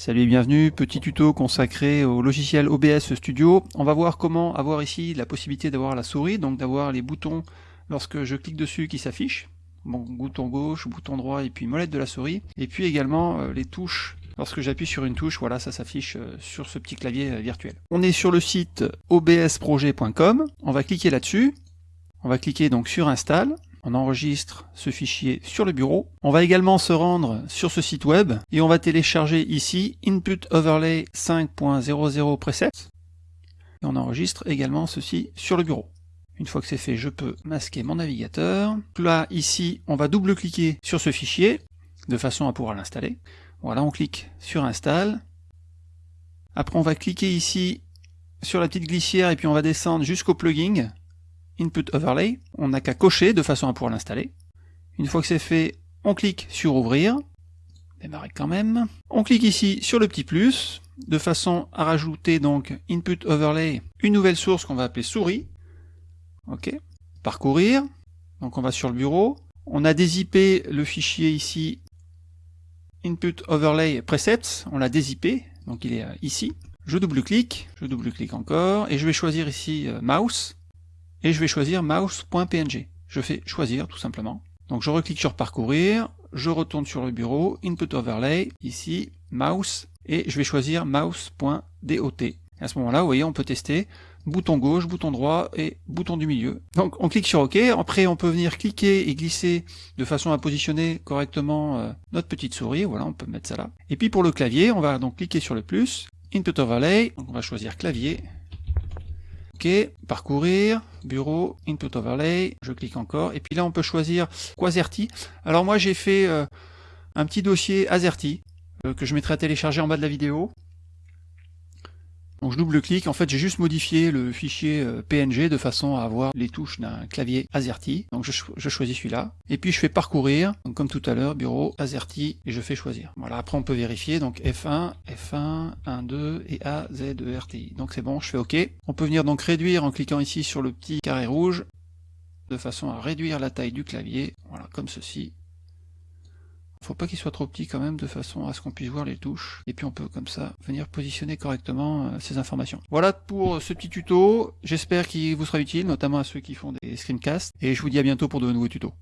Salut et bienvenue, petit tuto consacré au logiciel OBS Studio. On va voir comment avoir ici la possibilité d'avoir la souris, donc d'avoir les boutons lorsque je clique dessus qui s'affichent. Bon, bouton gauche, bouton droit et puis molette de la souris. Et puis également euh, les touches. Lorsque j'appuie sur une touche, voilà, ça s'affiche euh, sur ce petit clavier euh, virtuel. On est sur le site obsprojet.com. On va cliquer là-dessus. On va cliquer donc sur Install on enregistre ce fichier sur le bureau. On va également se rendre sur ce site web et on va télécharger ici Input Overlay 5.00 Presets. Et on enregistre également ceci sur le bureau. Une fois que c'est fait, je peux masquer mon navigateur. Là, ici, on va double-cliquer sur ce fichier de façon à pouvoir l'installer. Voilà, on clique sur Install. Après, on va cliquer ici sur la petite glissière et puis on va descendre jusqu'au plugin Input Overlay, on n'a qu'à cocher de façon à pouvoir l'installer. Une fois que c'est fait, on clique sur Ouvrir, démarrer quand même. On clique ici sur le petit plus, de façon à rajouter donc Input Overlay, une nouvelle source qu'on va appeler souris. Ok. Parcourir, donc on va sur le bureau. On a dézippé le fichier ici Input Overlay Presets, on l'a dézippé, donc il est euh, ici. Je double-clique, je double-clique encore, et je vais choisir ici euh, Mouse, et je vais choisir mouse.png. Je fais choisir tout simplement. Donc je reclique sur parcourir, je retourne sur le bureau, input overlay, ici, mouse, et je vais choisir mouse.dot. À ce moment-là, vous voyez, on peut tester bouton gauche, bouton droit et bouton du milieu. Donc on clique sur OK, après on peut venir cliquer et glisser de façon à positionner correctement euh, notre petite souris, voilà, on peut mettre ça là. Et puis pour le clavier, on va donc cliquer sur le plus, input overlay, donc on va choisir clavier, OK, parcourir, bureau, input overlay, je clique encore, et puis là on peut choisir Quasarty. Alors moi j'ai fait euh, un petit dossier Azerty, euh, que je mettrai à télécharger en bas de la vidéo. Donc je double-clique, en fait j'ai juste modifié le fichier euh, PNG de façon à avoir les touches d'un clavier AZERTY. Donc je, choisis celui-là. Et puis je fais parcourir, comme tout à l'heure, bureau AZERTY, et je fais choisir. Voilà, après on peut vérifier, donc F1, F1, 1, 2 et A, Z, E. Donc c'est bon, je fais OK. On peut venir donc réduire en cliquant ici sur le petit carré rouge, de façon à réduire la taille du clavier, voilà, comme ceci. Faut pas qu'il soit trop petit quand même, de façon à ce qu'on puisse voir les touches. Et puis on peut comme ça venir positionner correctement euh, ces informations. Voilà pour ce petit tuto. J'espère qu'il vous sera utile, notamment à ceux qui font des screencasts. Et je vous dis à bientôt pour de nouveaux tutos.